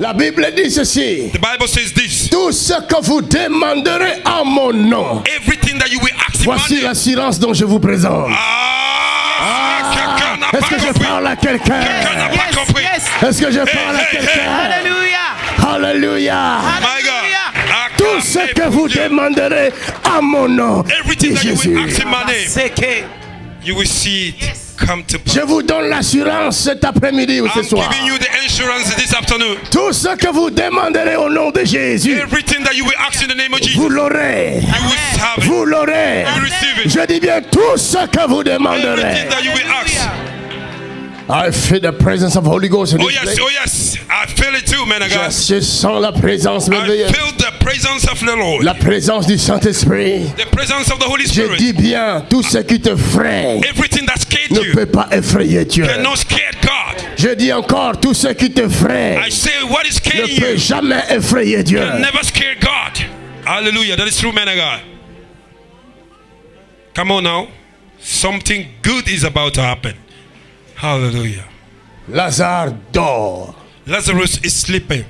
La Bible dit ceci. The Bible says this. Tout ce que vous demanderez en mon nom. Everything that you will ask in Voici my name. l'assurance dont je vous présente. Ah, n'a Est-ce que je parle à quelqu'un? Pas Yes, yes. Est-ce que je parle à hey, hey. quelqu'un Hallelujah. Alléluia. My God. Tout ce que vous demanderez en mon nom. Everything dit that you Jésus. will ask in my name, you will see it to Je vous donne l'assurance cet après-midi ou ce I'm soir. giving you the insurance this afternoon. Tout ce que vous demanderez au nom de Jésus, Everything that you will ask in the name of Jesus, vous l'aurez. Vous l'aurez. Je dis bien tout ce que vous demanderez. Everything that you will ask. I feel the presence of Holy Ghost in Oh yes, place. oh yes. I feel it too, man of God. Je sens la présence I feel the presence of the Lord. La présence du. The presence of the Holy Je Spirit. dis bien, tout ce qui te Everything that scared ne you peut pas effrayer Dieu. cannot scare God. Je dis encore, tout ce qui te I say what is ne scaring peut you jamais effrayer Dieu. can never scare God. Hallelujah. That is true, man of God. Come on now. Something good is about to happen. Hallelujah. Lazare dort. Lazarus is sleeping.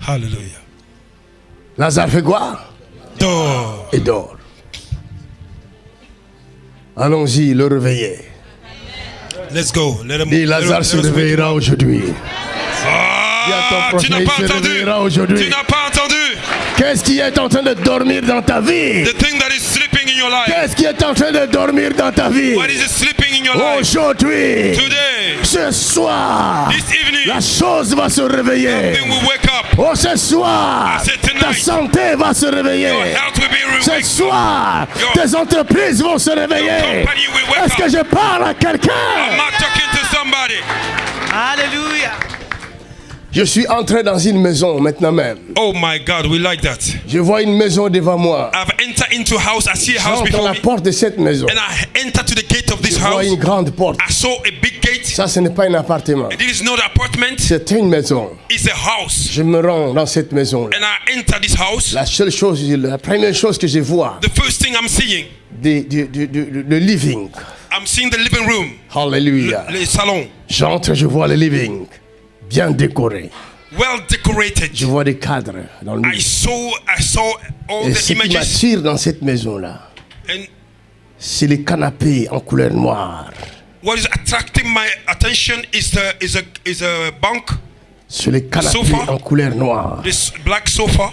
Hallelujah. Lazare fait quoi? Door. Il dort. Allons-y, le réveiller. Let's go. Let him. Dis, Lazare se réveillera aujourd'hui. Ah, tu n'as pas entendu. Tu n'as pas entendu. Qu'est-ce qui est en train de dormir dans ta vie? The thing that is Qu'est-ce qui est en train de dormir dans ta vie? What is sleeping in your life? Aujourd'hui, Today, ce soir, this evening, la chose va se réveiller. Oh, ce soir, tonight, ta santé va se réveiller. Ce soir, Your- tes entreprises vont se réveiller. Est-ce que je parle à quelqu'un? Not Je suis entré dans une maison maintenant même. Oh my God, we like that. Je vois une maison devant moi. I've entered into a house. I see a house before la me, porte de cette maison. and I enter to the gate of this Je vois house. une grande porte. I saw a big gate. Ça, ce n'est pas un appartement. It is not an apartment. C'est une maison. It's a house. Je me rends dans cette maison. And I enter this house. La seule chose, la première chose que je vois, The first thing I'm seeing, du- du- du- le living. I'm seeing the living room, Hallelujah. le salon, J'entre, je vois le living. Bien décoré. well decorated. Je vois des cadres dans le I living. saw, I saw all Et the ce qui images, m'attire dans cette maison-là, c'est les canapés en couleur noire. what is attracting my attention is the is a is a bunk, Sur les canapés Sofa. en couleur noire. this black sofa.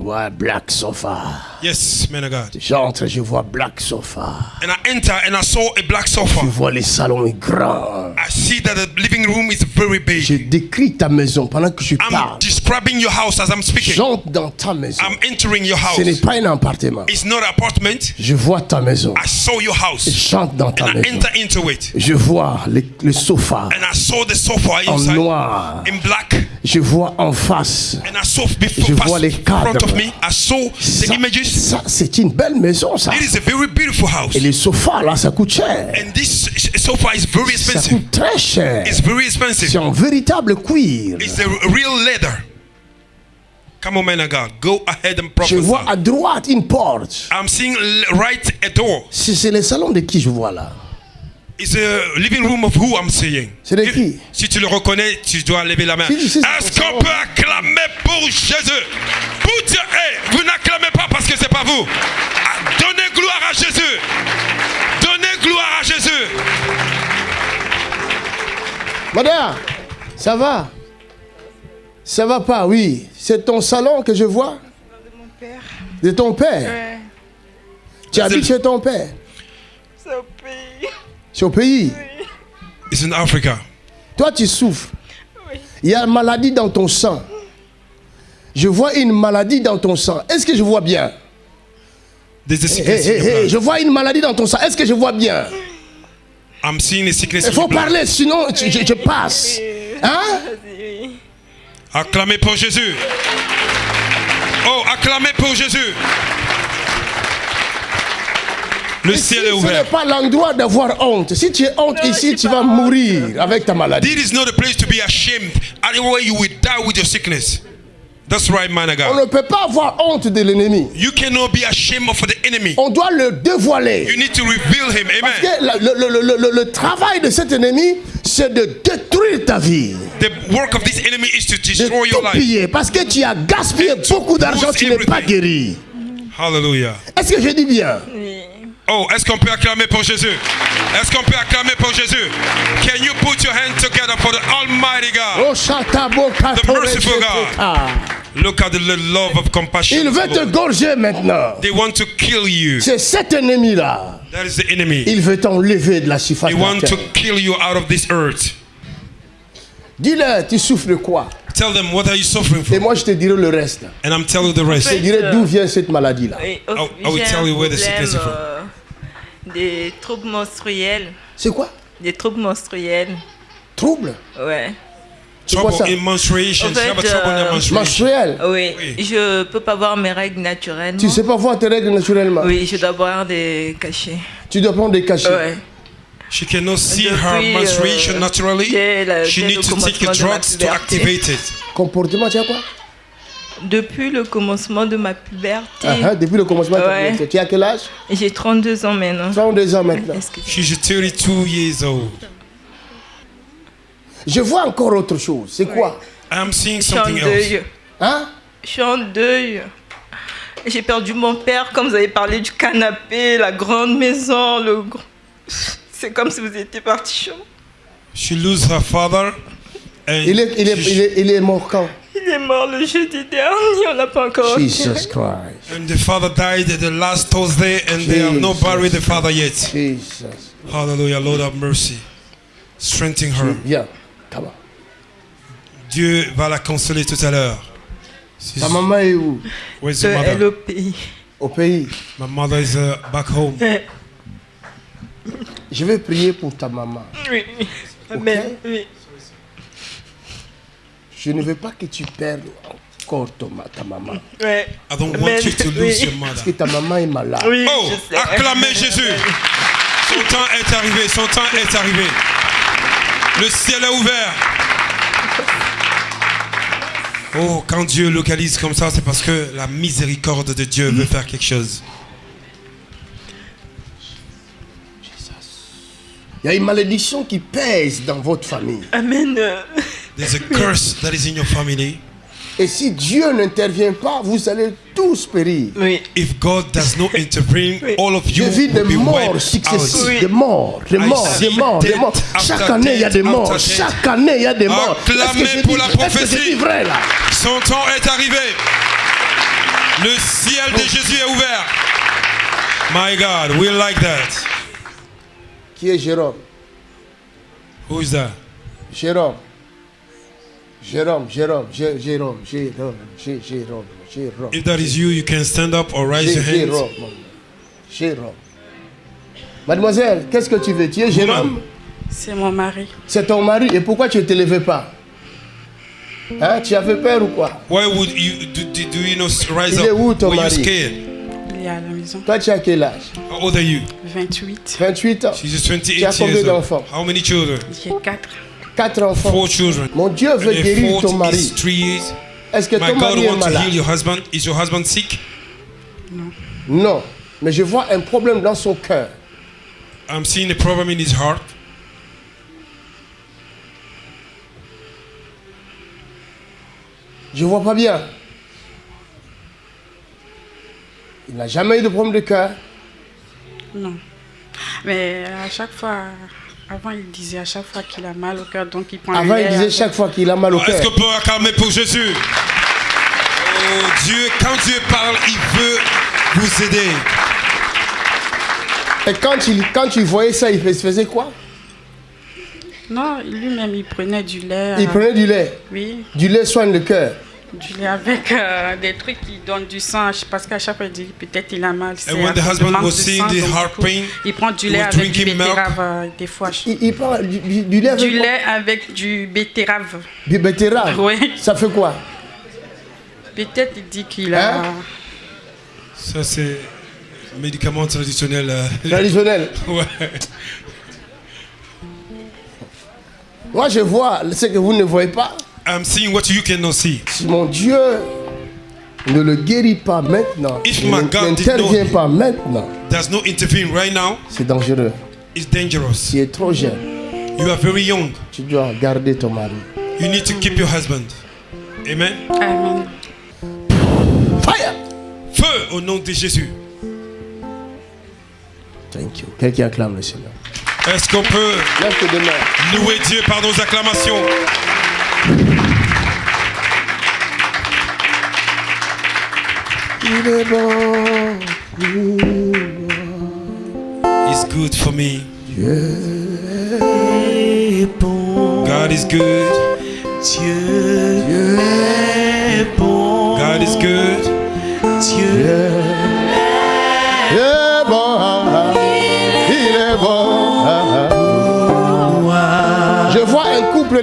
Ouais, black sofa. Yes, man of God. J'entre, je vois black sofa. And I enter and I saw a black Je sofa. vois les salons grands. I see that the living room is very Je big. décris ta maison pendant que je I'm parle. describing your house as I'm speaking. J'entre dans ta maison. I'm entering your Ce n'est house. pas un appartement. It's not an apartment. Je vois ta maison. I saw your house J'entre dans ta and I maison. enter into it. Je vois le, le sofa And I saw the sofa en inside noir. in black. Je vois en face. And I saw before Je vois les cadres. Of me. I saw the Ça, images. ça, c'est une belle maison, ça. It is a very beautiful house. Et les sofas, là, ça coûte cher. And this sofa is very Ça expensive. coûte très cher. It's very C'est expensive. un véritable cuir. It's a real leather. Come on, man of God. Go ahead and Je vois prophesy. à droite une porte. I'm seeing right a door. C'est c'est le salon de qui je vois là It's a living room of who I'm seeing. C'est de qui? Si tu le reconnais, tu dois lever la main. Si, si, c'est Est-ce qu'on peut acclamer pour Jésus? Put your- hey, Vous n'acclamez pas parce que c'est pas vous. Ah, Donnez gloire à Jésus. Donnez gloire à Jésus. Madame, ça va? Ça va pas, oui. C'est ton salon que je vois? Mon père, De ton père? Ouais, Tu habites chez ton père? C'est au pays It's in Africa. Toi, tu souffres. Oui. Il y a une maladie dans ton sang. Je vois une maladie dans ton sang. Est-ce que je vois bien? There's a in your. Je vois une maladie dans ton sang. Est-ce que je vois bien? I'm seeing a sickness Il in faut your blood. parler, sinon je, je- je passe. Hein? Acclamez pour Jésus. Oh, acclamez pour Jésus. Le Ici, ciel est ce n'est ouvert. pas l'endroit d'avoir honte. Si tu es honte Non, ici, tu vas mourir avec ta maladie. This is not a place to be ashamed. Anywhere you will die with your sickness? That's right, man of On God. ne peut pas avoir honte de l'ennemi. You cannot be ashamed of the enemy. On doit le dévoiler. You need to reveal him. Parce Amen. que la- le, le- le- le- le travail de cet ennemi, c'est de détruire ta vie, The work of this enemy is to de destroy your life. piller. Parce que tu as gaspillé And beaucoup d'argent, tu n'es pas guéri. Hallelujah. Est-ce que je dis bien? Oui. Oh, est-ce qu'on peut acclamer pour Jésus? Est-ce qu'on peut acclamer pour Jésus? Can you put your hands together for the Almighty God? Oh, The merciful God. Look at the love of compassion. Il veut te gorger maintenant. They want to kill you. C'est cet ennemi-là. That is the enemy. Il veut t'enlever de la surface They de la want to terre. kill you out of this earth. Dis-leur, tu souffres de quoi? Tell them what are you suffering Et from, moi, je te dirai le reste. and I'm telling you the rest. Je te dirai d'où vient cette maladie-là. I- I will tell you where the sickness is from. Euh, des troubles menstruels. C'est quoi? Des troubles menstruels. Trouble Ouais. Ça Trouble in menstruation. En fait, You have a trouble in euh. Menstruel? Oui. Oui. Je peux pas voir mes règles naturellement. Tu sais pas voir tes règles naturellement? Oui, je dois boire des cachets. Tu dois prendre des cachets. Ouais. She cannot see Depuis, her menstruation euh, naturally. la- She needs to take drugs to activate it. Comportement, tu as quoi? Depuis le commencement de ma puberté, Ah, hein, Depuis le commencement de ta Ouais. puberté. Tu as quel âge? J'ai 32 ans maintenant. 32 ans maintenant. Que- She's 32 years old. Je vois encore autre chose. C'est quoi? I'm seeing Je suis en something else. deuil. Hein? Je suis en deuil. J'ai perdu mon père, comme vous avez parlé du canapé, la grande maison, le... C'est comme si vous étiez parti chez. She lose her father. And il est, il, est, il, est, il est mort quand? Il est mort le jeudi dernier, on l'a pas encore Jesus. Christ. And the father died the last Thursday, and they have not Jesus. buried the father yet. Jesus. Hallelujah, Lord have mercy. Strengthen her. Viens. Come on. Dieu va la consoler tout à l'heure. Ta maman est où? Where's your mother? LOPI. Au pays. My mother is uh, back home. Je vais prier pour ta maman. Oui. Amen. Oui. Je ne veux pas que tu perdes encore ton ta maman. Ouais. I don't want you to lose Oui. your mother. Parce que ta maman est malade. Oui, Oh, je sais. acclamez Jésus. Son temps est arrivé, son temps est arrivé. Le ciel est ouvert. Oh, quand Dieu localise comme ça, c'est parce que la miséricorde de Dieu veut faire quelque chose. Il y a une malédiction qui pèse dans votre famille. Amen. There's a curse that is in your family. Et si Dieu n'intervient pas, vous allez tous périr. Oui. If God does not intervene, Oui. all of Je you vis des will be morts wiped successives, out. Oui. des morts, des morts, des morts, des morts. Chaque année, il y a des morts. Chaque année, il y a des morts. Acclamez pour dis- la prophétie. vrai là? Son temps est arrivé. Le ciel de Jésus est ouvert. My God, we like that. Qui est Jérôme? Who is that? Jérôme. Jérôme, Jérôme, Jé- Jérôme, Jérôme, Jé- Jérôme, Jérôme. If that is you, you can stand up or raise your hands. Jérôme. Jérôme. Mademoiselle, qu'est-ce que tu veux? Tu es Jérôme? C'est mon mari. C'est ton mari. Et pourquoi tu ne te levais pas? Hein? Tu avais peur ou quoi? Why would you do, do, do you not rise Il est up? où, ton Were you mari? scared? Il est à la maison. Toi, tu as quel âge? How old are you? 28. 28 ans. She's just Tu as 28 combien d'enfants? How many children? J'ai 4. Quatre enfants. Four children. Mon Dieu veut And guérir ton mari. Est-ce que My ton God mari est wants to heal malade? your husband. Is your husband sick? Non. Mais je vois un problème dans son cœur. I'm seeing a problem in his heart. Je vois pas bien. Il n'a jamais eu de problème de cœur. Non. Mais à chaque fois, avant il disait à chaque fois qu'il a mal au cœur, donc il prend Avant, il disait chaque fois qu'il a mal au Est-ce cœur. qu'on peut acclamer pour Jésus? Oh Dieu, quand Dieu parle, il veut vous aider. Et quand il, quand il voyait ça, il fais- faisait quoi? Non, lui-même il prenait du lait. Il euh, prenait du lait. Oui, Du lait soigne le cœur. Du lait avec euh, des trucs qui donnent du sang. Parce qu'à chaque fois il dit peut-être il a mal. c'est when à the husband was seeing the heart pain, Il prend du he lait avec du betterave euh, des fois. Il, il prend du, du- du lait avec Du lait avec du betterave. Du betterave? Oui. Ça fait quoi? Peut-être il dit qu'il a. Hein? Ça, c'est médicament traditionnel. euh, Traditionnel? ouais. Moi, je vois ce que vous ne voyez pas. I'm seeing what you cannot see. Si mon Dieu ne le guérit pas maintenant, If my God n'intervient pas maintenant, does not intervene right now, c'est dangereux. it's dangerous. Tu es trop jeune. You are very young. Tu dois garder ton mari. You need to keep your husband. Amen? Amen. Fire! Feu au nom de Jésus. Thank you. Quelqu'un acclame le Seigneur. Est-ce qu'on peut louer Dieu par nos acclamations? Il est bon. He's good for me. God is good. God is good.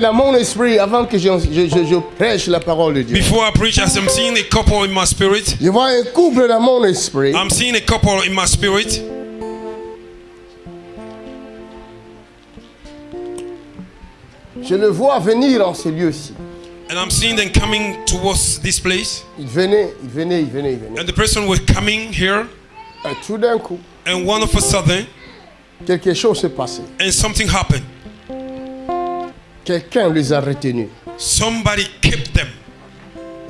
Dans mon esprit avant que je, je- je- je prêche la parole de Dieu. Before I preach, as I'm seeing a couple in my spirit, Je vois un couple dans mon esprit. I'm seeing a couple in my spirit. Je le vois venir en ce lieu-ci. And I'm seeing them coming towards this place. Il venait, il venait, il venait, il venait. And the person was coming here. Et tout d'un coup, And one of a sudden, quelque chose s'est passé. and something happened. Quelqu'un les a retenus. Somebody kept them.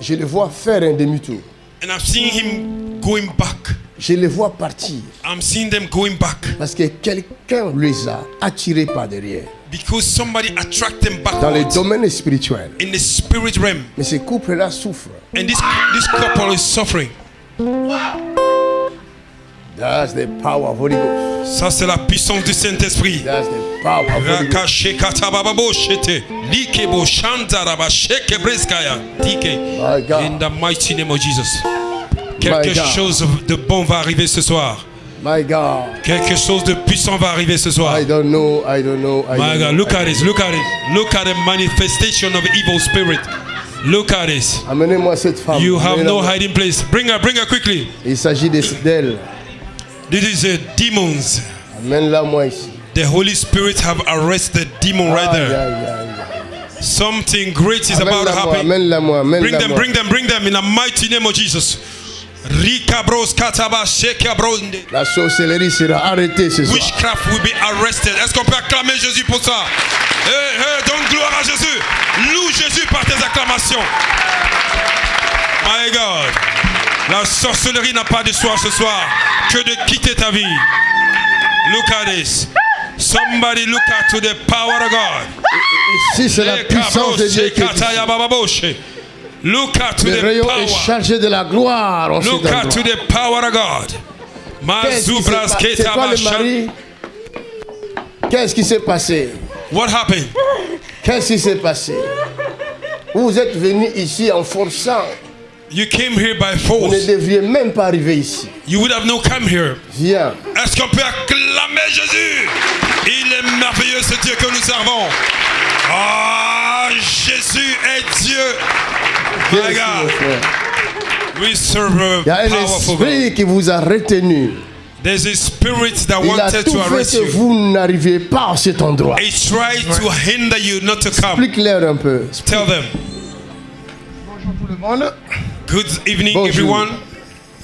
Je les vois faire un demi-tour. And I'm seeing him going back. Je les vois partir. I'm seeing them going back. Parce que quelqu'un les a attirés par derrière. Because somebody attract them Dans le domaine spirituel. in the spirit realm. Mais ce couple-là souffre. And this, this couple is suffering. That's the power of Holy Ghost. Ça, c'est la puissance du Saint-Esprit. That's the power of Holy Ghost. In the mighty name of Jesus. Quelque chose de bon va arriver ce soir. My God. Quelque chose de puissant va arriver ce soir. I don't know, I don't know. I My God, look at this, look at it. Look at the manifestation of evil spirit. Look at this. Amenez-moi cette femme. You have no hiding place. Bring her, bring her quickly. Il s'agit de- d'elle. This is a demons. Amène-la moi ici. The Holy Spirit have arrested demon right Aïe, there. aïe, aïe, aïe. Something great is about to happen. Bring them, bring them, bring them in the mighty name of Jesus. La sorcellerie sera arrêtée ce soir. Witchcraft will be arrested. Est-ce qu'on peut acclamer Jésus pour ça? Hey, hey, donne gloire à Jésus. Loue Jésus par tes acclamations. My God. La sorcellerie n'a pas de soir ce soir que de quitter ta vie. Look at this. Somebody look at to the power of God. Ici, c'est la puissance de Dieu qui est ici. Look at to the rayon est power. chargé de la gloire cet Look at to the power of God. Qu'est-ce qui s'est Mazubras passé? C'est toi le mari? Qu'est-ce qui s'est passé? What happened? Qu'est-ce qui s'est passé? Vous êtes venu ici en forçant. You came here by Vous ne force. devriez même pas arriver ici. You would have no come here. Viens. Est-ce qu'on peut acclamer Jésus? Il est merveilleux ce Dieu que nous servons. Ah, Jésus est Dieu. Frère. we serve a Il y a un esprit qui vous a retenu. There's a spirit that Il a wanted tout to fait arrest que you. vous n'arriviez pas à cet endroit. He tried to hinder you not to come. Explique-leur un peu. Tell them. tout le monde. Good evening, Bonjour. everyone.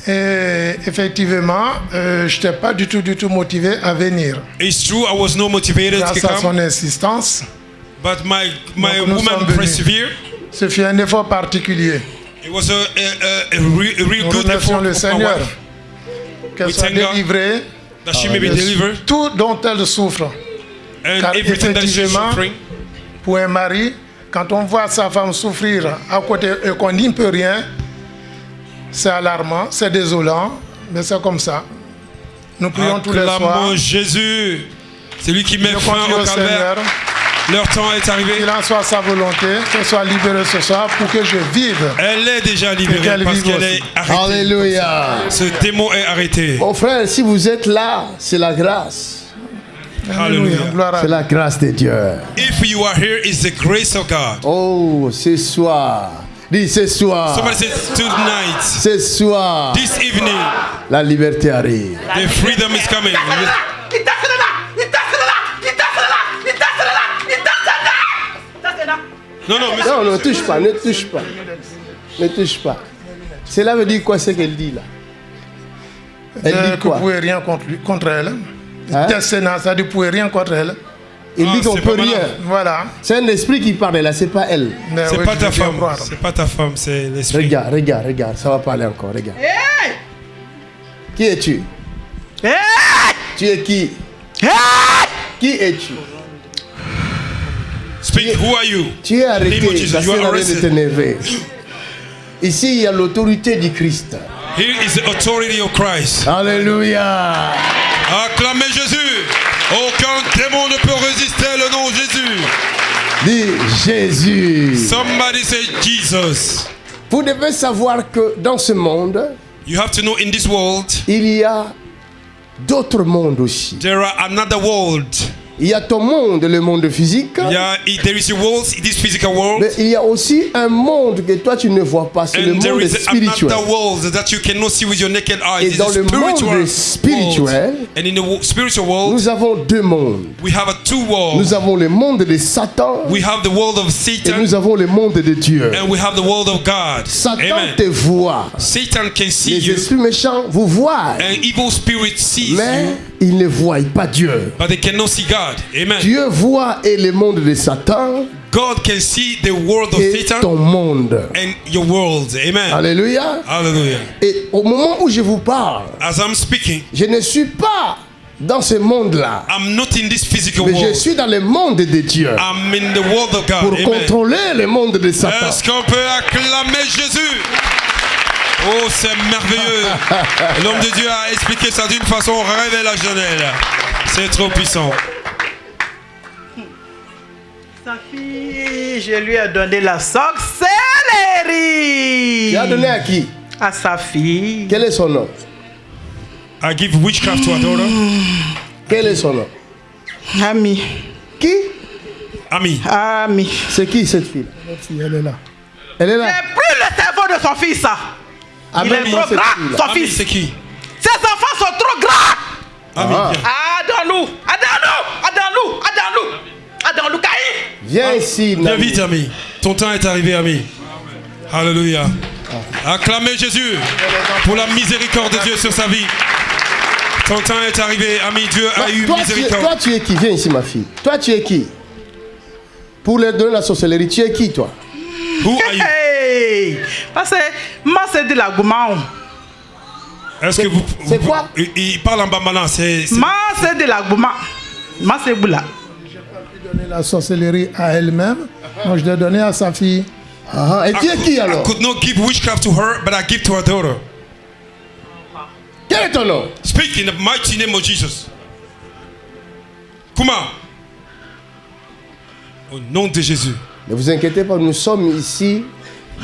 Et effectivement, euh, je n'étais pas du tout, du tout motivé à venir. It's true, I was not motivated to Grâce à son insistance, but my my Donc, woman persevered. ce fut un effort particulier. It was a, a, a, a, re- a real good effort le Seigneur qu'elle soit délivrée that she may be de delivered tout dont elle souffre. and Car everything that she's effectivement, suffering. Pour un mari, quand on voit sa femme souffrir à côté et qu'on n'y peut rien, c'est alarmant, c'est désolant, mais c'est comme ça. Nous prions tous les soirs. Jésus. C'est lui qui met fin au au. Seigneur Leur temps est arrivé. qu'il en soit sa volonté, qu'elle soit libérée ce soir pour que je vive. Elle est déjà libérée qu'elle parce qu'elle est arrêtée. Alléluia. Ce démon est arrêté. Mon frère, si vous êtes là, c'est la grâce. Alléluia. C'est la grâce de Dieu. If you are here, it's the grace of God. Oh, ce soir. Dis ce soir. Somebody says tonight, Ce soir. this evening, La liberté arrive. the freedom is coming. Non, non, monsieur. Non, ne touche pas, ne touche pas. Ne touche pas. Cela veut dire quoi ce qu'elle dit là? Elle Euh, dit que vous quoi pouvez rien contre, lui- contre elle. Hein? Sénat, ça vous pouvez rien contre elle. Il Ah, dit qu'on c'est peut rien. Voilà. C'est un esprit qui parle là, c'est pas elle. C'est oui, pas ta femme. C'est pas ta femme, c'est l'esprit. Regarde, regarde, regarde, ça va parler encore, regarde. Qui es-tu? Tu es qui? Qui es-tu? Speak. Who are you? Tu es arrêté, ça sert à rien de t'énerver. Ici, il y a l'autorité du Christ. Here is the authority of Christ. Alléluia. Acclamez Jésus. Aucun démon ne peut résister le nom de Jésus. Dis Jésus. Somebody say Jesus. Vous devez savoir que dans ce monde, You have to know in this world il y a d'autres mondes aussi. there are another world. Il y a ton monde, le monde physique. Yeah, there is a world, this physical world, Mais il y a aussi un monde que toi tu ne vois pas, c'est le monde is spirituel. world that you cannot see with your naked eyes. Et dans le monde spirituel. And in the spiritual world, Nous avons deux mondes. we have a two world. Nous avons le monde de Satan We have the world of et Satan, nous avons le monde de Dieu. and we have the world of God. Satan Amen. te voit. Satan can see Les you, esprits méchants vous voient. and evil spirit sees Mais you, ils ne voient pas Dieu. but they cannot see God. Amen. Dieu voit et le monde de Satan God can see the world of et Satan ton monde. and your world. Amen. Alléluia. Hallelujah. Et au moment où je vous parle, As I'm speaking, je ne suis pas dans ce monde-là. I'm not in this physical Mais je world. suis dans le monde de Dieu. I'm in the world of God. Pour Amen. contrôler le monde de Satan. Est-ce qu'on peut acclamer Jésus Oh, c'est merveilleux. L'homme de Dieu a expliqué ça d'une façon révélationnelle. C'est trop puissant. Sa fille, je lui ai donné la sorcellerie. Tu as donné à qui? À sa fille. Quel est son nom? I give witchcraft to a daughter. Quel est son nom? Ami. Qui? Ami. Ami. C'est qui cette fille? Elle est là. Elle est J'ai là. pris le cerveau de son fils. ça. Il est Amène-moi trop cette grand, fille-là. son fils. c'est qui? Ses enfants sont trop grands. Ami, Ah. viens. Adons-nous. Adons-nous. Adons-nous. Adons-nous. Adons-nous. Caïn. Viens ici. Viens vite, ami. Ton temps est arrivé, ami. Alléluia. Acclamez Jésus pour la miséricorde de Dieu sur sa vie. Ton temps est arrivé, ami. Dieu Toi, a eu toi, tu es, miséricorde. toi, tu es qui? Viens ici, ma fille. Toi, tu es qui? Pour leur donner la sorcellerie, tu es qui, toi? Who are you? Hey. Parce que c'est de la goumao. Est-ce que vous. c'est quoi il, il parle en bambana. C'est. c'est de la gouma. C'est boula. Donner la sorcellerie à elle-même. Moi, je l'ai donné à sa fille. Ah, Et tu es qui I alors? could not give witchcraft to her, but I give to her daughter. Quel est ton nom? Speak in the mighty name of Jesus. Kuma. Au nom de Jésus. Ne vous inquiétez pas, nous sommes ici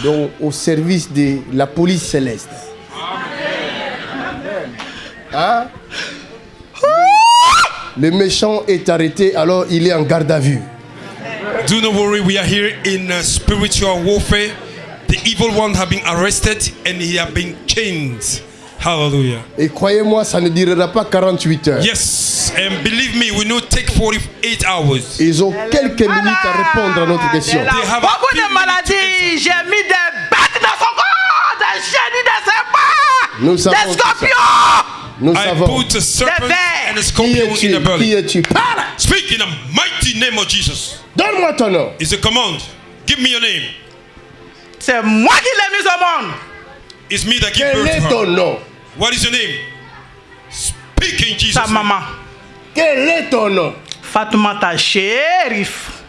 donc, au service de la police céleste. Hein? Le méchant est arrêté, alors il est en garde à vue. Do not worry, we are here in uh, spiritual warfare. The evil one have been arrested and he have been chained. Hallelujah. Et croyez-moi, ça ne durera pas 48 heures. Yes, and believe me, we not take 48 hours. Ils ont quelques minutes à répondre à notre question. Beaucoup de maladies. J'ai mis des bêtes dans son corps, des génies, des serpents, Nous savons des scorpions. Nous I savons. put a serpent vers. and a Qui scorpion in the Qui belly. es-tu? Parle Speak in the mighty name of Jesus. Donne-moi ton nom. It's a command. Give me your name. C'est moi qui l'ai mis au monde. It's me that give Quel birth est to ton her. nom? What is your name? Speak in Jesus. Sa name. maman. Quel est ton nom? Fatoumata Chérif.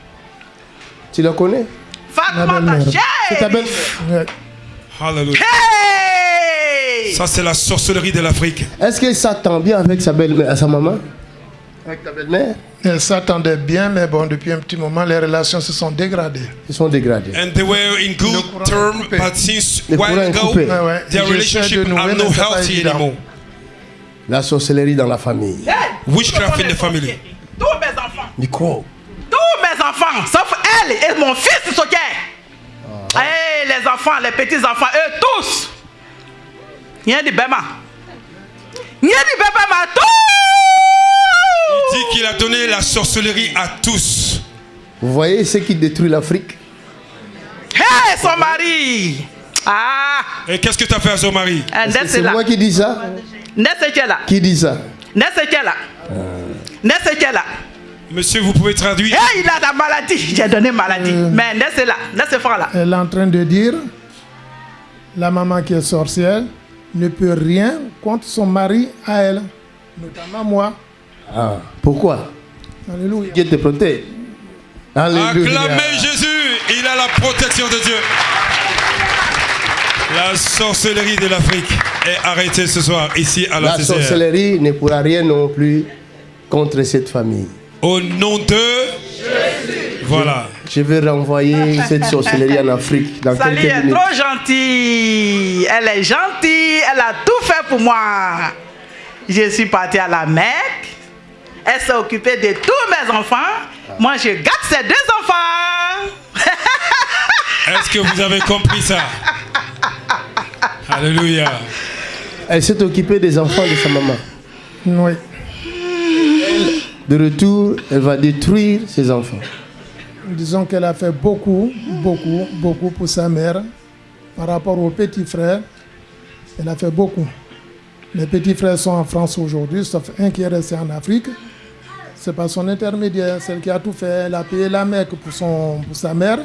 Tu la connais? Fatoumata belle-mère. C'est ta belle. Hallelujah. Hey! Ça, c'est la sorcellerie de l'Afrique. Est-ce qu'elle s'attend bien avec sa belle-mère, sa maman? Avec ta belle-mère? Elle s'attendait bien, mais bon, depuis un petit moment, les relations se sont dégradées. Ils sont dégradés. And they were in good courant term, coupé. but since Le while ago. Ouais, ouais. their relationship are mais no c'est pas healthy anymore. La sorcellerie dans la famille. Witchcraft in the family. Tous mes enfants. Micro. Tous mes enfants, sauf elle et mon fils Soké. Hey, les enfants, les petits enfants, eux tous. Rien de bema. Rien de bema, tout. Il dit qu'il a donné sorcellerie à tous. Vous voyez ce qui détruit l'Afrique? Hey, son mari. Ah! Et qu'est-ce que tu as fait à son mari Eh, C'est moi qui dis ça? Qui dit ça? Là. Monsieur, vous pouvez traduire Eh, il a la maladie. J'ai donné maladie. Mais Ndesse est là. Fort là. Elle est en train de dire, la maman qui est sorcière ne peut rien contre son mari à elle, notamment moi. Ah, pourquoi? Alléluia. Dieu te protège. Alléluia. Acclamez Jésus, il a la protection de Dieu. La sorcellerie de l'Afrique est arrêtée ce soir ici à la, La CCR. sorcellerie ne pourra rien non plus contre cette famille. Au nom de Jésus. Voilà. Je vais renvoyer cette sorcellerie en Afrique dans Sally quelques est minutes. trop gentille. Elle est gentille. Elle a tout fait pour moi. Je suis partie à la Mecque. Elle s'est occupée de tous mes enfants. Moi, je garde ces deux enfants. Est-ce que vous avez compris ça? Alléluia. Elle s'est occupée des enfants de sa maman. Oui. De retour, elle va détruire ses enfants. Disons qu'elle a fait beaucoup, beaucoup, beaucoup pour sa mère. Par rapport aux petits frères, elle a fait beaucoup. Les petits frères sont en France aujourd'hui, sauf un qui est resté en Afrique. C'est par son intermédiaire, celle qui a tout fait. Elle a payé la Mecque pour, son, pour sa mère,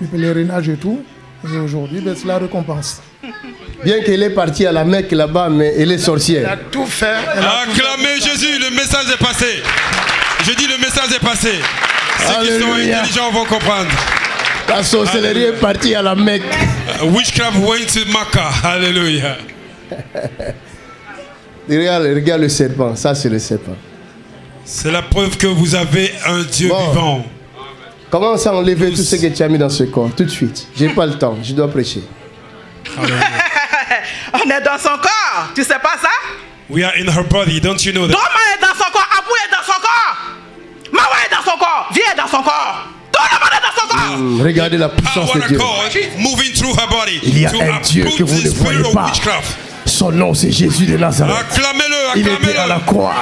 le pèlerinage et tout. Et aujourd'hui, ben, c'est la récompense. Bien qu'elle est partie à la Mecque là-bas, mais elle est Elle a sorcière. tout fait. elle a tout fait. Acclamez Jésus, le message est passé. Je dis le message est passé. Ceux qui sont Alléluia. intelligents vont comprendre. La sorcellerie est partie à la Mecque. Uh, Witchcraft went to Makkah. Hallelujah. Regarde, regarde le serpent. Ça, c'est le serpent. C'est la preuve que vous avez un Dieu Bon. vivant. Commence à enlever tout ce que tu as mis dans ce corps, tout de suite. J'ai pas le temps, je dois prêcher. On est dans son corps. Tu sais pas ça? We are in her body, don't you know that? Doma est dans son corps. Abou est dans son corps. Mawa est dans son corps. Vie est dans son corps. Tout le monde est dans son corps. Hum, Regardez la puissance Power de Dieu. God moving through her body Il y a to un Dieu que vous ne spirit voyez of pas. witchcraft. Son nom, c'est Jésus de Nazareth. Acclamez-le, Il était à la acclamez-le. croix.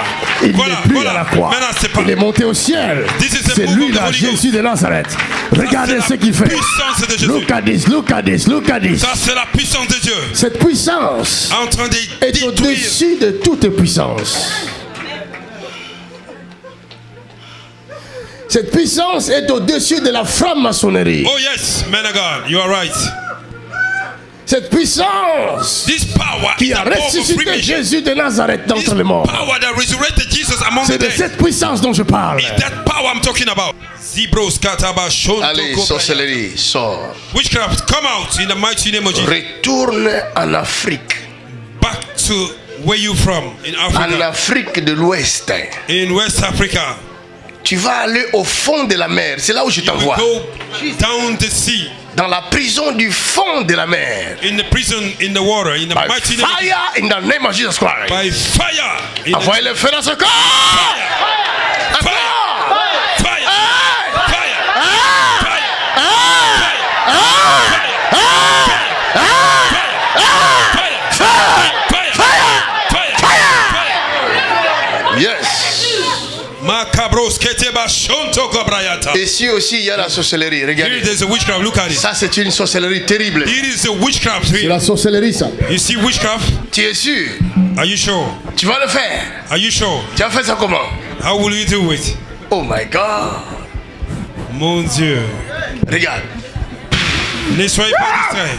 Il Voilà, n'est plus voilà. à la croix. Pas- Il est monté au ciel. C'est lui là. Jésus de Nazareth. Regardez ce qu'il fait. puissance de Jésus. Look at this, look at this, look at this. Ça, c'est la puissance de Dieu Cette puissance en train de est au-dessus de toute puissance. Cette puissance est au-dessus de la franc-maçonnerie. Oh yes, man of God, you are right. Cette puissance This power qui is a the power of ressuscité. Jésus de Nazareth This d'entre les morts. power that resurrected Jesus among the C'est de dead. cette puissance dont je parle. It's that power I'm talking about. Zebros kataba shonto Allez, sorcellerie, sors. Witchcraft, come out in the mighty name of Jesus. Retourne en Afrique. Back to where you from in En Africa, Afrique de l'Ouest. in West Africa. Tu vas aller au fond de la mer. C'est là où je t'envoie. go down the sea, Dans la prison du fond de la mer. in the prison, in the water, in the By mighty fire in the name of Jesus Christ. By fire. Envoyez le feu dans ce corps. Fire! Fire! Fire! Yes. Macabros keteba shonto kobrayata. Ici aussi, il y a la sorcellerie. Here Regardez. a witchcraft. Look at it. Ça, c'est une sorcellerie terrible. It is a witchcraft. C'est la sorcellerie, ça. You see witchcraft? Tu es sûr? Are you sure? Tu vas le faire. Are you sure? Tu as fait ça comment? How will you do it? Oh my God. Mon Dieu. Regarde. Ne soyez pas distraits.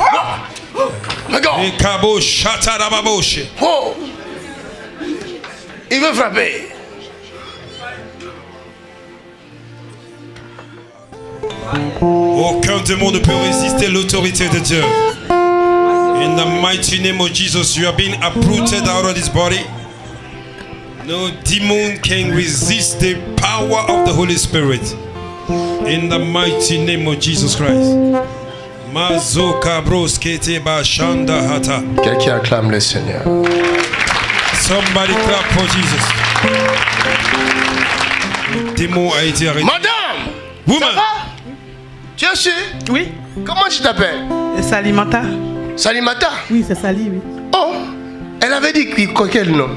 Regarde. Les cabos chatarababoche. Oh. Il veut frapper. Aucun démon ne peut résister l'autorité de Dieu. In the mighty name of Jesus, you are being uprooted out of this body. No demon can resist the power of the Holy Spirit. In the mighty name of Jesus Christ. Mazoka broskete ba shanda hata. Quelqu'un acclame le Seigneur. Somebody clap for Jesus. Le démon a été arrêté. Madame, Woman, tu es sûr Oui. Comment tu t'appelles? Salimata. Salimata? Oui, c'est Sali, oui. Oh Elle avait dit quel nom?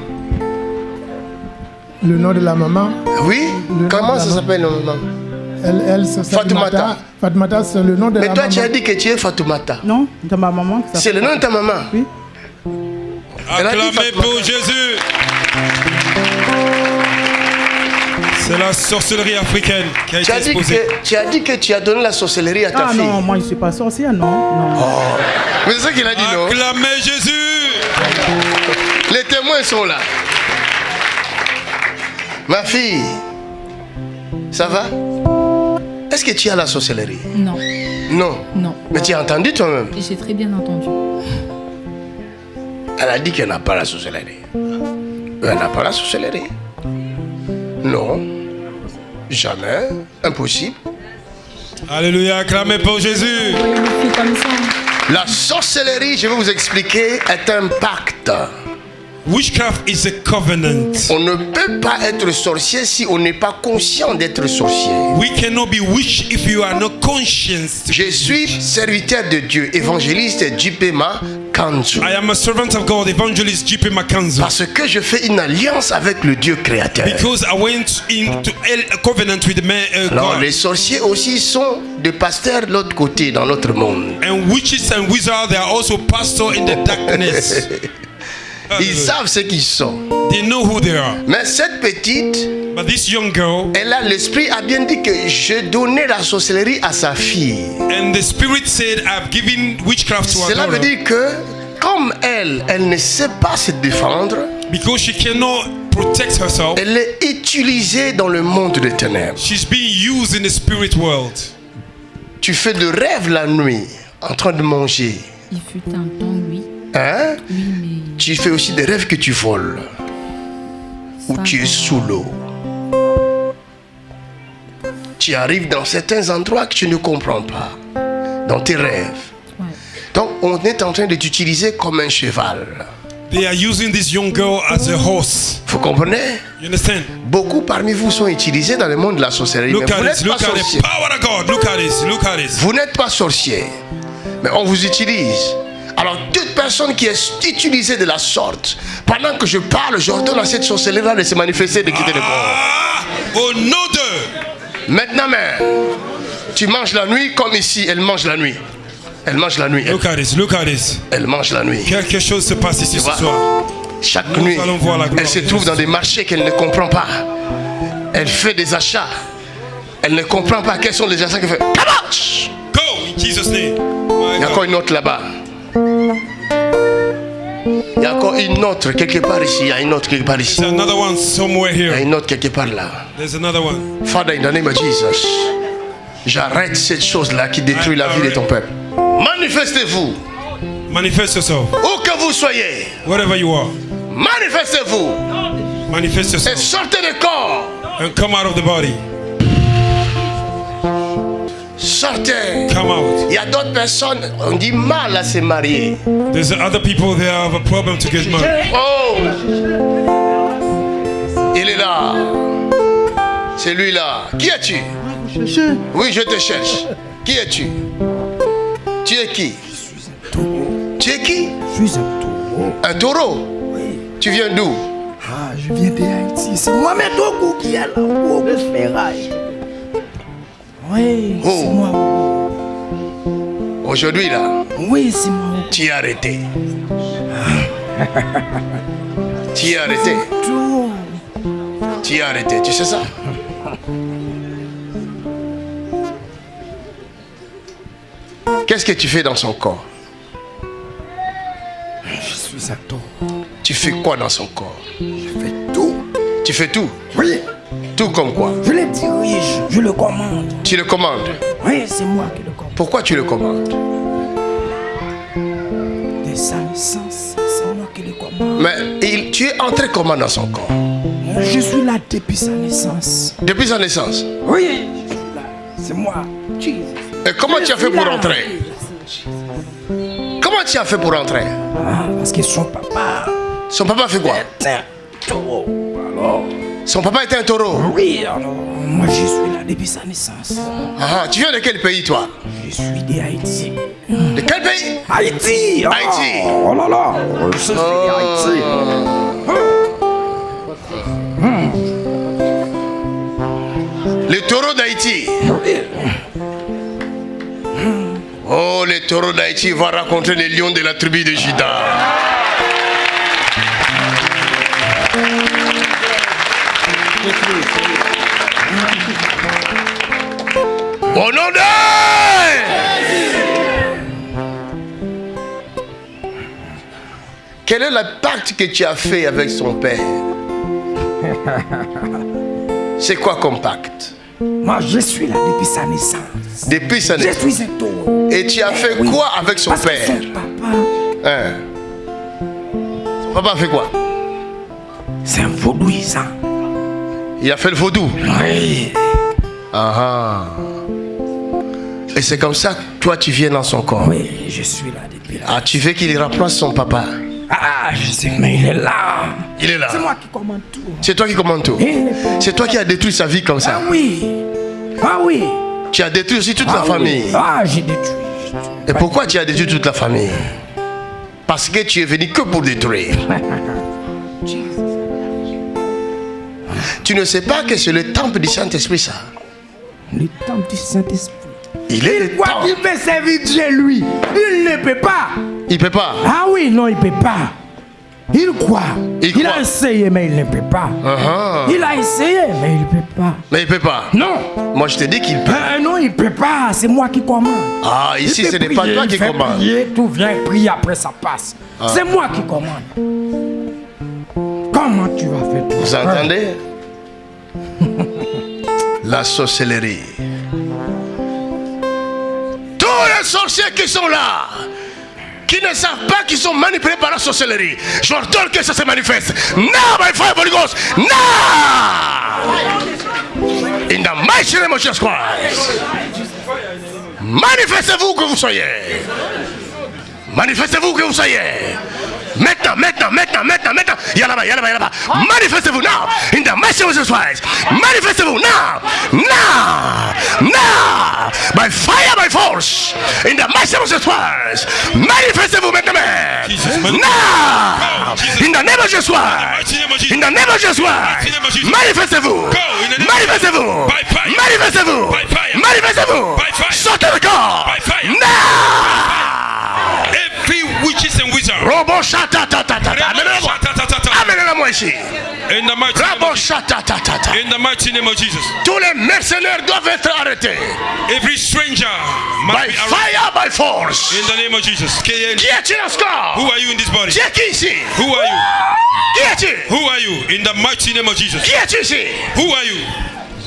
Le nom de la maman, Oui? Le Comment ça la s'appelle le maman? Elle, elle c'est Fatoumata. Fatoumata, c'est le nom de Mais la toi, maman. tu as dit que tu es Fatoumata. Non, de ma maman. C'est le nom de ta maman. Oui. Elle a dit Acclamez pour Jésus. C'est la sorcellerie africaine qui a Tu été as, dit exposée. que, tu as dit que tu as donné la sorcellerie à ta Ah fille. non, moi je suis pas sorcière, non. non. Mais c'est ça qu'il a dit, non? Acclamez Jésus. Les témoins sont là. Ma fille, ça va? Est-ce que tu as la sorcellerie? Non, Non? non. Mais tu as entendu toi-même? J'ai très bien entendu. Elle a dit qu'elle n'a pas la sorcellerie. Elle n'a pas la sorcellerie. Non. Jamais. Impossible. Alléluia, acclamez pour Jésus. La sorcellerie, je vais vous expliquer, est un pacte. Witchcraft is a covenant. On ne peut pas être sorcier si on n'est pas conscient d'être sorcier. We cannot be witch if you are not conscious. Je suis serviteur de Dieu, évangéliste Jipema I am a servant of God, evangelist J.P. Makanzo. Parce que je fais une alliance avec le Dieu créateur. Because I went into a covenant with man, uh, Alors, God. les sorciers aussi sont des pasteurs de l'autre côté, dans notre monde. And witches and wizards, they are also pastor in the darkness. Ils savent ce qu'ils sont. They know who they are. Mais cette petite, But this young girl, elle a l'esprit a bien dit que je donnais la sorcellerie à sa fille. and the spirit said, I've given witchcraft to her Cela veut dire que comme elle, elle ne sait pas se défendre, Because she cannot protect herself, elle est utilisée dans le monde des ténèbres. she's being used in the spirit world. Tu fais de rêves la nuit en train de manger. Il fut un temps, oui. Hein? Oui, mais Tu fais aussi des rêves que tu voles tu es sous l'eau. Tu arrives dans certains endroits que tu ne comprends pas, dans tes rêves. Donc on est en train de t'utiliser comme un cheval. They are using this young girl as a horse. Vous comprenez? You understand? Beaucoup parmi vous sont utilisés dans le monde de la sorcellerie. Look mais vous n'êtes pas sorcier. power of God. Look at this. Look at this. Vous n'êtes pas sorcier. Mais on vous utilise. Alors toute personne qui est utilisée de la sorte, pendant que je parle, j'ordonne à cette sorcellerie-là de se manifester, de quitter le corps. Ah, au nom de. Maintenant même, tu manges la nuit comme ici, elle mange la nuit. Elle mange la nuit. Elle, Look at this. Look at this. elle mange la nuit. Quelque chose se passe ici ce vois? soir. Chaque Nous nuit, elle se trouve dans des marchés qu'elle ne comprend pas. Elle fait des achats. Elle ne comprend pas quels sont les achats qu'elle fait. Go in Jesus' name. Il y a encore une autre là-bas. Il y a encore une autre quelque part ici. Il y a une autre quelque part ici. There's another one somewhere Il y a here. une autre quelque part là. There's another one. Father, in the name of Jesus, j'arrête cette chose-là qui détruit la vie de ton peuple. Manifestez-vous, Manifest yourself. où que vous soyez. Wherever you are. Manifestez-vous Manifest et yourself. sortez du corps. And come out of the body. Sortez. Come out. Il y a d'autres personnes, on dit mal à se marier. There's other people there have a problem to get married. Oh Il est là. C'est lui là. Qui es-tu? Oui, je te cherche. Qui es-tu? Tu es qui? Tu es qui? Je suis un taureau. Un taureau Tu viens d'où? Ah, je viens d'Haïti. C'est Ogou qui est là. Ogou Ferraille. Oui, Oh. c'est moi. Aujourd'hui là, Oui, c'est moi. tu es arrêté. tu es arrêté. Tu es arrêté. Tu sais ça? Qu'est-ce que tu fais dans son corps? Je suis un taureau. Tu fais quoi dans son corps? Je fais tout. Tu fais tout? Oui, Tout comme quoi je le dirige. Je le commande. Tu le commandes Oui, c'est moi qui le commande. Pourquoi tu le commandes De sa naissance, c'est moi qui le commande. Mais il- tu es entré comment dans son corps Je suis là depuis sa naissance. Depuis sa naissance Oui, je suis là. C'est moi. Jesus. Et comment tu as fait pour entrer Comment tu as fait pour entrer Ah, parce que son papa Son papa fait quoi. Alors, Son papa était un taureau. oui, alors, moi je suis là depuis sa naissance. Ah, tu viens de quel pays toi? Je suis d'Haïti. De quel pays? Haïti ah, Haïti. Oh là là, je suis d'Haïti. Les taureaux d'Haïti. Oh, les taureaux d'Haïti vont rencontrer les lions de la tribu de Juda. Au nom de... Quel est le pacte que tu as fait avec son père? C'est quoi comme pacte? Moi, je suis là depuis sa naissance. Depuis sa Je naissance. suis un taureau. Et tu as fait Oui. quoi avec son Parce que père? son papa, Hein? Son papa a fait quoi? C'est un vaudouisant. Il a fait le vaudou. Oui. Ah ah. Et c'est comme ça que toi tu viens dans son corps. Oui, je suis là depuis là. Ah, tu veux qu'il remplace son papa? Ah, je sais, mais il est là. Il est là. C'est moi qui commande tout. C'est toi qui commandes tout. C'est toi qui as détruit sa vie comme ça. Ah oui. Ah oui. Tu as détruit aussi toute Ah la oui. famille. Ah, j'ai détruit. Et pourquoi tu as détruit toute la famille? Parce que tu es venu que pour détruire. tu ne sais pas que c'est le temple du Saint-Esprit ça. Le temple du Saint-Esprit. Il est le Quoi temple. qu'il peut servir Dieu, lui, il ne peut pas. Il peut pas. Ah oui, non, il ne peut pas. Il croit. Il croit. a essayé, mais il ne peut pas. Ah ah. Il a essayé, mais il ne peut pas. Mais il peut pas. Non. Moi je te dis qu'il peut. Euh, non, il ne peut pas. C'est moi qui commande. Ah, ici Il ce n'est pas toi il qui. Ah. prier, tout vient prier après ça passe. C'est moi qui commande. Comment tu vas faire tout Vous entendez? La sorcellerie. Tous les sorciers qui sont là, qui ne savent pas qu'ils sont manipulés par la sorcellerie, je leur donne que ça se manifeste. Non, my fire, Holy Ghost. Non In the name of. Manifestez-vous que vous soyez. Manifestez-vous que vous soyez. Maintenant, maintenant, maintenant, maintenant, maintenant. Y'a là-bas, y'a là-bas, y'a là-bas. Manifestez-vous now. In the mighty name of Jesus Christ. Manifestez-vous now. Now. Now. By fire, by force. In the mighty name of Jesus Christ. Manifestez-vous maintenant. Now. In the name of Jesus Christ. mighty name of Jesus. In the name of Jesus mighty name of Christ. Manifestez-vous. Go in the name of Manifestez-vous. Manifestez-vous. Manifestez-vous. Sortez le corps. Now. Witches and wizards. In the mighty name of, shatatatata. in the mighty name of Jesus. Tous les mercenaires doivent être arrêtés. Every stranger By fire, by force. In the name of Jesus. Qui est-il dans ce corps Who are you in this body? Qui ici Who are you? Qui es-tu Who are you? In the mighty name of Jesus. Qui es-tu ici Who are you?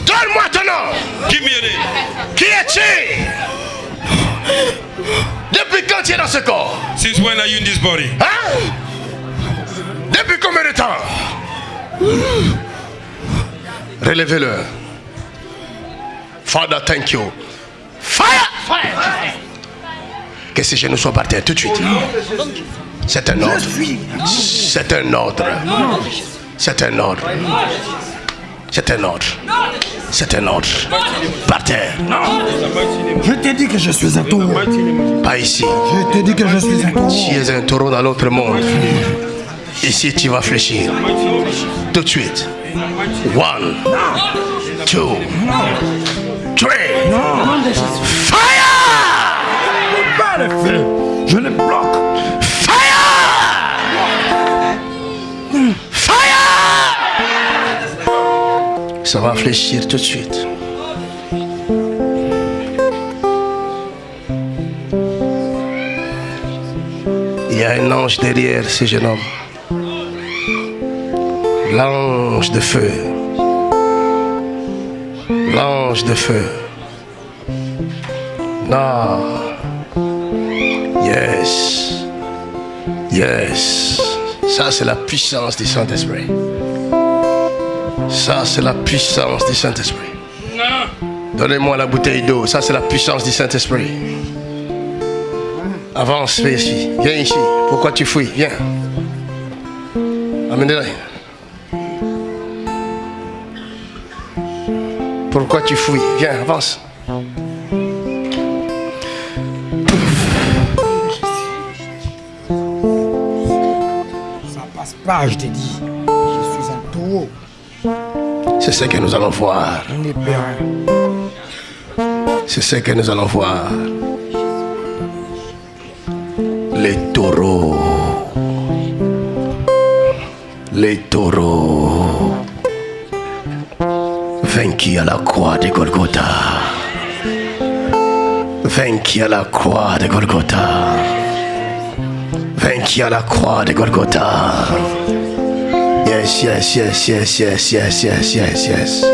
Donne-moi ton nom. Give me your name. Qui es-tu Depuis quand tu es dans ce corps? Since when are you in this body? Hein? Depuis combien de temps? Relevez-le. Father, thank you. Fire! Fire! Que ces genoux soient par terre tout de suite. C'est un ordre. C'est un ordre. C'est un ordre. C'est un ordre. C'est un ordre. Par terre. Je t'ai dit que je suis un taureau. Pas ici. Je t'ai dit que je suis un taureau. Tu es un taureau dans l'autre monde. Ici, tu vas fléchir. Tout de suite. One, two, three. Fire! Pas le feu. Je le bloque. Ça va fléchir tout de suite. Il y a un ange derrière ce jeune homme. L'ange de feu. L'ange de feu. Non. Yes. Yes. Ça, c'est la puissance du Saint-Esprit. Ça, c'est la puissance du Saint-Esprit. Donnez-moi la bouteille d'eau. Ça, c'est la puissance du Saint-Esprit. Avance, viens ici. Viens ici. Pourquoi tu fuis Viens. Amenez-la. Pourquoi tu fuis Viens, avance. Ça passe pas, je t'ai dit. Ce que nous allons voir. C'est ce que nous allons voir. Les taureaux. Les taureaux. Vaincus à la croix de Golgotha. Vaincus à la croix de Golgotha. Vaincus à la croix de Golgotha. Yes, yes, yes, yes, yes, yes, yes, yes, yes.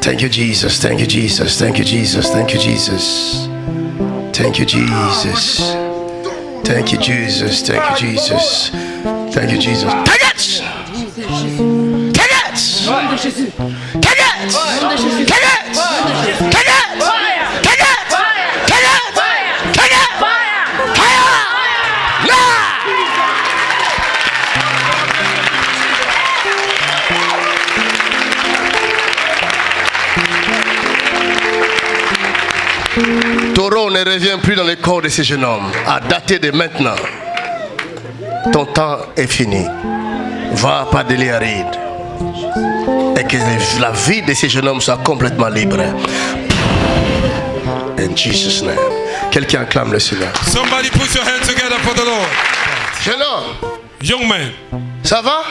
Thank you, Jesus. Thank you, Jesus. Thank you, Jesus. Thank you, Jesus. Thank you, Jesus. Thank you, Jesus. Thank you, Jesus. Thank you, Jesus. Take it! Take it! Take it! Take it! Ne revient plus dans le corps de ces jeunes hommes. À dater de maintenant, ton temps est fini. Va pas de aride. Et que la vie de ces jeunes hommes soit complètement libre. In Jesus' name. Quelqu'un acclame le Seigneur. Somebody put your hands together for the Lord. Jeune homme, Young man, ça va?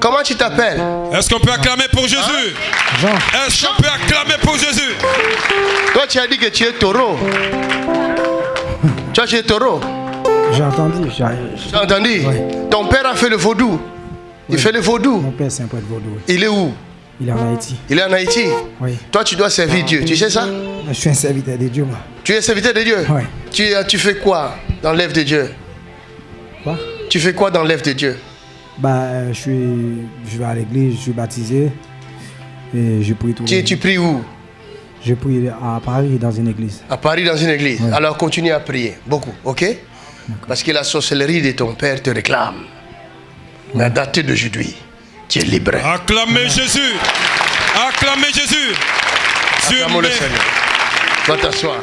Comment tu t'appelles? Est-ce qu'on peut acclamer pour Jésus? Jean, Est-ce qu'on peut acclamer pour Jésus? Toi, tu as dit que tu es taureau. Toi, tu es taureau. j'ai entendu. j'ai- entendu. Ton père a fait le vaudou. Il fait le vaudou. Mon père, c'est un prêtre vaudou. Il est où? Il est en Haïti. Il est en Haïti? Oui. Toi, tu dois servir Dieu. Tu sais ça? Je suis un serviteur de Dieu, moi. Tu es serviteur de Dieu? Oui. tu, tu fais quoi dans l'œuvre de Dieu? Quoi? Tu fais quoi dans l'œuvre de Dieu? Bah, euh, je suis, je vais à l'église, je suis baptisé. Et je prie tous tu, tu pries où? Je prie à Paris, dans une église. À Paris, dans une église. Alors continue à prier. Beaucoup, ok? Parce que la sorcellerie de ton père te réclame. Mais à dater d'aujourd'hui, tu es libre. Acclamez Jésus. Acclamez Jésus. Dieu Acclamons le. Seigneur. Va t'asseoir.